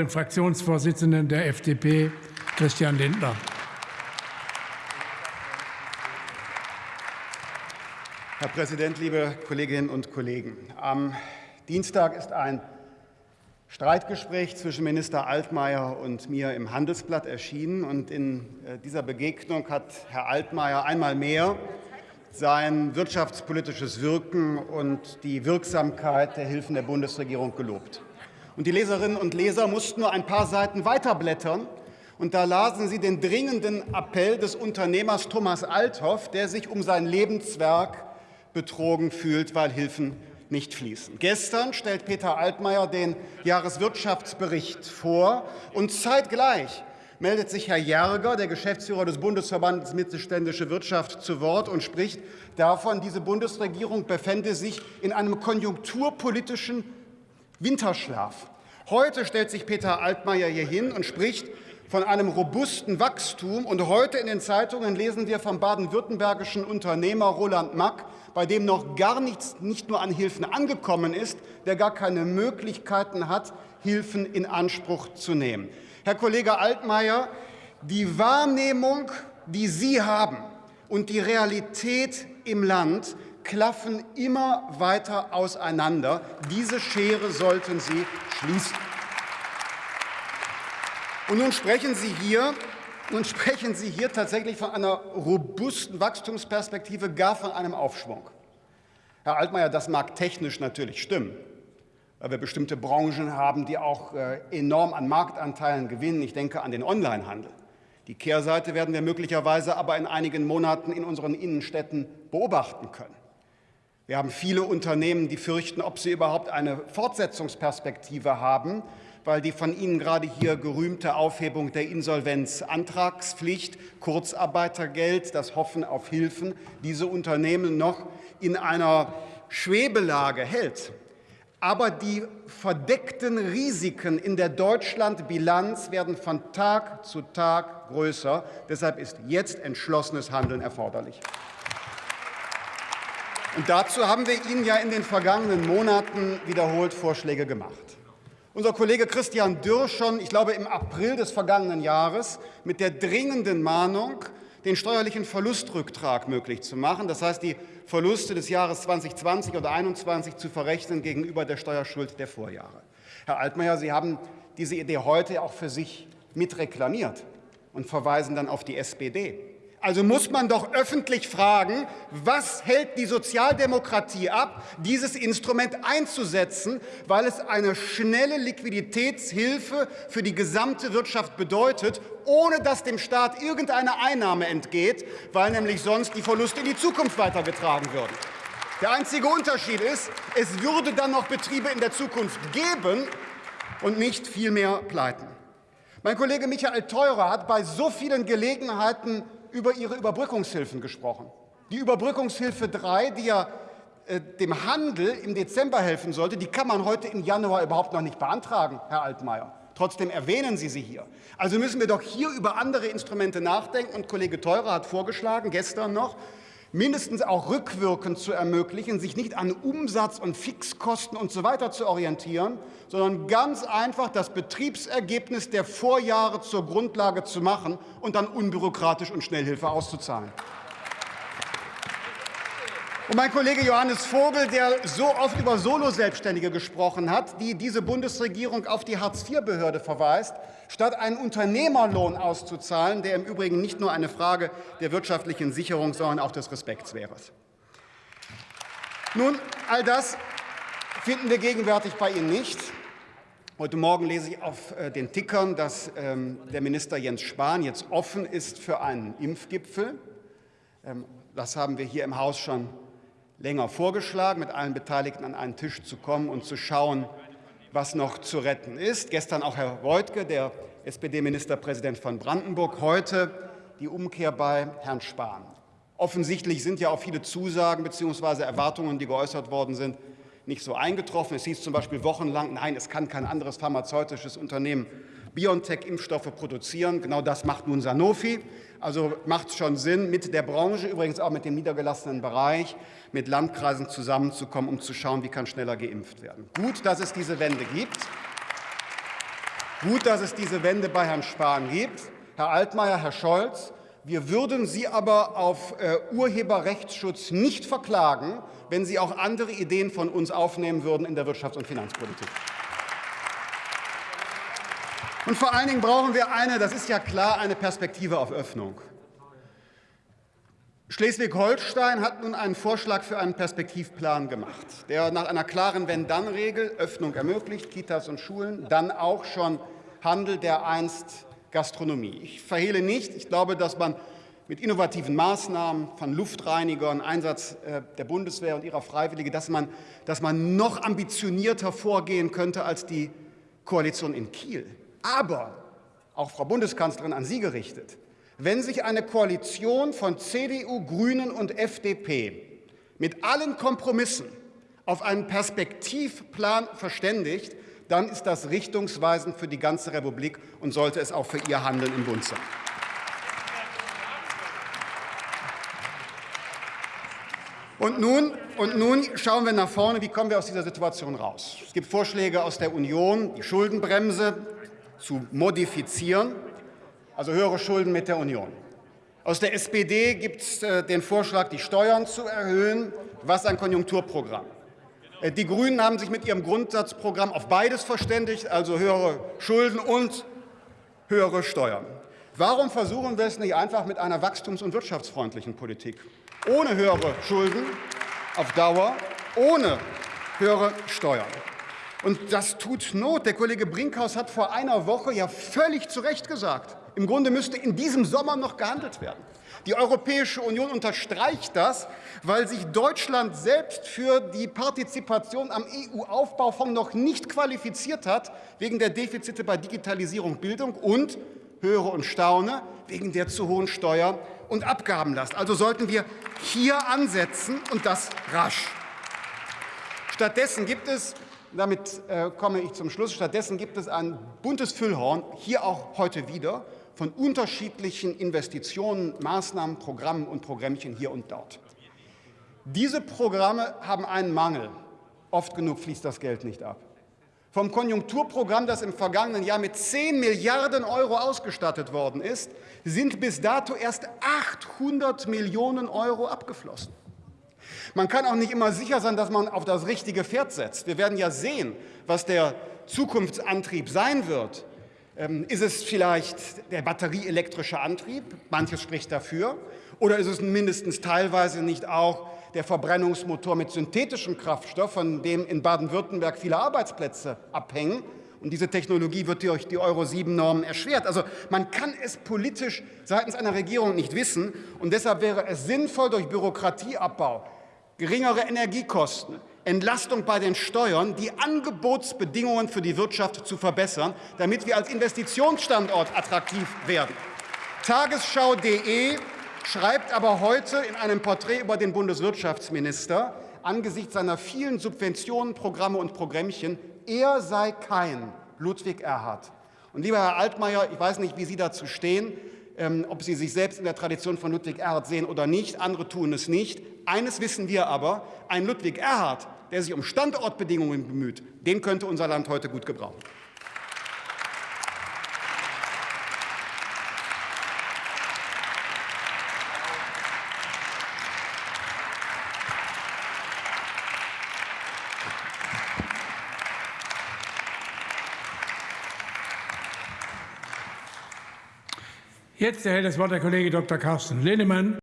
den Fraktionsvorsitzenden der FDP, Christian Lindner. Herr Präsident, liebe Kolleginnen und Kollegen! Am Dienstag ist ein Streitgespräch zwischen Minister Altmaier und mir im Handelsblatt erschienen. Und in äh, dieser Begegnung hat Herr Altmaier einmal mehr sein wirtschaftspolitisches Wirken und die Wirksamkeit der Hilfen der Bundesregierung gelobt. Und die Leserinnen und Leser mussten nur ein paar Seiten weiterblättern. Und da lasen sie den dringenden Appell des Unternehmers Thomas Althoff, der sich um sein Lebenswerk betrogen fühlt, weil Hilfen nicht fließen. Gestern stellt Peter Altmaier den Jahreswirtschaftsbericht vor und zeitgleich meldet sich Herr Järger, der Geschäftsführer des Bundesverbandes Mittelständische Wirtschaft, zu Wort und spricht davon, diese Bundesregierung befände sich in einem konjunkturpolitischen Winterschlaf. Heute stellt sich Peter Altmaier hier hin und spricht von einem robusten Wachstum. Und heute in den Zeitungen lesen wir vom baden-württembergischen Unternehmer Roland Mack, bei dem noch gar nichts, nicht nur an Hilfen angekommen ist, der gar keine Möglichkeiten hat, Hilfen in Anspruch zu nehmen. Herr Kollege Altmaier, die Wahrnehmung, die Sie haben, und die Realität im Land klaffen immer weiter auseinander. Diese Schere sollten Sie schließen. Und nun sprechen Sie hier nun sprechen Sie hier tatsächlich von einer robusten Wachstumsperspektive, gar von einem Aufschwung. Herr Altmaier, das mag technisch natürlich stimmen, weil wir bestimmte Branchen haben, die auch äh, enorm an Marktanteilen gewinnen. Ich denke an den Onlinehandel. Die Kehrseite werden wir möglicherweise aber in einigen Monaten in unseren Innenstädten beobachten können. Wir haben viele Unternehmen, die fürchten, ob sie überhaupt eine Fortsetzungsperspektive haben, weil die von Ihnen gerade hier gerühmte Aufhebung der Insolvenzantragspflicht, Kurzarbeitergeld, das Hoffen auf Hilfen diese Unternehmen noch in einer Schwebelage hält. Aber die verdeckten Risiken in der Deutschlandbilanz werden von Tag zu Tag größer. Deshalb ist jetzt entschlossenes Handeln erforderlich. Und dazu haben wir Ihnen ja in den vergangenen Monaten wiederholt Vorschläge gemacht. Unser Kollege Christian Dürr schon, ich glaube, im April des vergangenen Jahres mit der dringenden Mahnung, den steuerlichen Verlustrücktrag möglich zu machen, das heißt, die Verluste des Jahres 2020 oder 2021 zu verrechnen gegenüber der Steuerschuld der Vorjahre. Herr Altmaier, Sie haben diese Idee heute auch für sich mitreklamiert und verweisen dann auf die SPD. Also muss man doch öffentlich fragen, was hält die Sozialdemokratie ab, dieses Instrument einzusetzen, weil es eine schnelle Liquiditätshilfe für die gesamte Wirtschaft bedeutet, ohne dass dem Staat irgendeine Einnahme entgeht, weil nämlich sonst die Verluste in die Zukunft weitergetragen würden. Der einzige Unterschied ist, es würde dann noch Betriebe in der Zukunft geben und nicht viel mehr pleiten. Mein Kollege Michael Theurer hat bei so vielen Gelegenheiten über ihre Überbrückungshilfen gesprochen. Die Überbrückungshilfe 3, die ja äh, dem Handel im Dezember helfen sollte, die kann man heute im Januar überhaupt noch nicht beantragen, Herr Altmaier. Trotzdem erwähnen Sie sie hier. Also müssen wir doch hier über andere Instrumente nachdenken. Und Kollege Theurer hat vorgeschlagen, gestern noch, mindestens auch rückwirkend zu ermöglichen, sich nicht an Umsatz und Fixkosten und so weiter zu orientieren, sondern ganz einfach das Betriebsergebnis der Vorjahre zur Grundlage zu machen und dann unbürokratisch und Schnellhilfe auszuzahlen. Und mein Kollege Johannes Vogel, der so oft über Solo-Selbstständige gesprochen hat, die diese Bundesregierung auf die Hartz-IV-Behörde verweist, statt einen Unternehmerlohn auszuzahlen, der im Übrigen nicht nur eine Frage der wirtschaftlichen Sicherung, sondern auch des Respekts wäre. Nun, all das finden wir gegenwärtig bei Ihnen nicht. Heute Morgen lese ich auf äh, den Tickern, dass ähm, der Minister Jens Spahn jetzt offen ist für einen Impfgipfel. Ähm, das haben wir hier im Haus schon länger vorgeschlagen, mit allen Beteiligten an einen Tisch zu kommen und zu schauen, was noch zu retten ist. Gestern auch Herr Reutke, der SPD-Ministerpräsident von Brandenburg, heute die Umkehr bei Herrn Spahn. Offensichtlich sind ja auch viele Zusagen bzw. Erwartungen, die geäußert worden sind, nicht so eingetroffen. Es hieß zum Beispiel wochenlang, nein, es kann kein anderes pharmazeutisches Unternehmen BioNTech-Impfstoffe produzieren. Genau das macht nun Sanofi. Also macht es schon Sinn, mit der Branche, übrigens auch mit dem niedergelassenen Bereich, mit Landkreisen zusammenzukommen, um zu schauen, wie kann schneller geimpft werden. Gut, dass es diese Wende gibt. Gut, dass es diese Wende bei Herrn Spahn gibt. Herr Altmaier, Herr Scholz, wir würden Sie aber auf äh, Urheberrechtsschutz nicht verklagen, wenn Sie auch andere Ideen von uns aufnehmen würden in der Wirtschafts- und Finanzpolitik. Und vor allen Dingen brauchen wir eine, das ist ja klar, eine Perspektive auf Öffnung. Schleswig-Holstein hat nun einen Vorschlag für einen Perspektivplan gemacht, der nach einer klaren Wenn-Dann-Regel Öffnung ermöglicht, Kitas und Schulen, dann auch schon Handel, der einst Gastronomie. Ich verhehle nicht, ich glaube, dass man mit innovativen Maßnahmen von Luftreinigern, Einsatz äh, der Bundeswehr und ihrer Freiwillige, dass man, dass man noch ambitionierter vorgehen könnte als die Koalition in Kiel. Aber, auch Frau Bundeskanzlerin an Sie gerichtet, wenn sich eine Koalition von CDU, Grünen und FDP mit allen Kompromissen auf einen Perspektivplan verständigt, dann ist das richtungsweisend für die ganze Republik und sollte es auch für Ihr Handeln im Bund sein. Und nun, und nun schauen wir nach vorne, wie kommen wir aus dieser Situation raus. Es gibt Vorschläge aus der Union, die Schuldenbremse zu modifizieren also höhere Schulden mit der Union. Aus der SPD gibt es äh, den Vorschlag, die Steuern zu erhöhen. Was ein Konjunkturprogramm. Äh, die Grünen haben sich mit ihrem Grundsatzprogramm auf beides verständigt, also höhere Schulden und höhere Steuern. Warum versuchen wir es nicht einfach mit einer wachstums- und wirtschaftsfreundlichen Politik? Ohne höhere Schulden auf Dauer, ohne höhere Steuern. Und das tut Not. Der Kollege Brinkhaus hat vor einer Woche ja völlig zu Recht gesagt, im Grunde müsste in diesem Sommer noch gehandelt werden. Die Europäische Union unterstreicht das, weil sich Deutschland selbst für die Partizipation am EU-Aufbaufonds noch nicht qualifiziert hat, wegen der Defizite bei Digitalisierung, Bildung und, höre und staune, wegen der zu hohen Steuer- und Abgabenlast. Also sollten wir hier ansetzen und das rasch. Stattdessen gibt es damit äh, komme ich zum Schluss. Stattdessen gibt es ein buntes Füllhorn, hier auch heute wieder, von unterschiedlichen Investitionen, Maßnahmen, Programmen und Programmchen hier und dort. Diese Programme haben einen Mangel. Oft genug fließt das Geld nicht ab. Vom Konjunkturprogramm, das im vergangenen Jahr mit 10 Milliarden Euro ausgestattet worden ist, sind bis dato erst 800 Millionen Euro abgeflossen. Man kann auch nicht immer sicher sein, dass man auf das richtige Pferd setzt. Wir werden ja sehen, was der Zukunftsantrieb sein wird. Ähm, ist es vielleicht der batterieelektrische Antrieb? Manches spricht dafür. Oder ist es mindestens teilweise nicht auch der Verbrennungsmotor mit synthetischem Kraftstoff, von dem in Baden-Württemberg viele Arbeitsplätze abhängen? Und diese Technologie wird durch die Euro-7-Normen erschwert. Also man kann es politisch seitens einer Regierung nicht wissen. Und deshalb wäre es sinnvoll, durch Bürokratieabbau geringere Energiekosten, Entlastung bei den Steuern, die Angebotsbedingungen für die Wirtschaft zu verbessern, damit wir als Investitionsstandort attraktiv werden. Tagesschau.de schreibt aber heute in einem Porträt über den Bundeswirtschaftsminister, angesichts seiner vielen Subventionen, Programme und Programmchen, er sei kein Ludwig Erhard. Und lieber Herr Altmaier, ich weiß nicht, wie Sie dazu stehen, ob Sie sich selbst in der Tradition von Ludwig Erhard sehen oder nicht. Andere tun es nicht. Eines wissen wir aber, ein Ludwig Erhard, der sich um Standortbedingungen bemüht, den könnte unser Land heute gut gebrauchen. Jetzt erhält das Wort der Kollege Dr. Carsten Linnemann.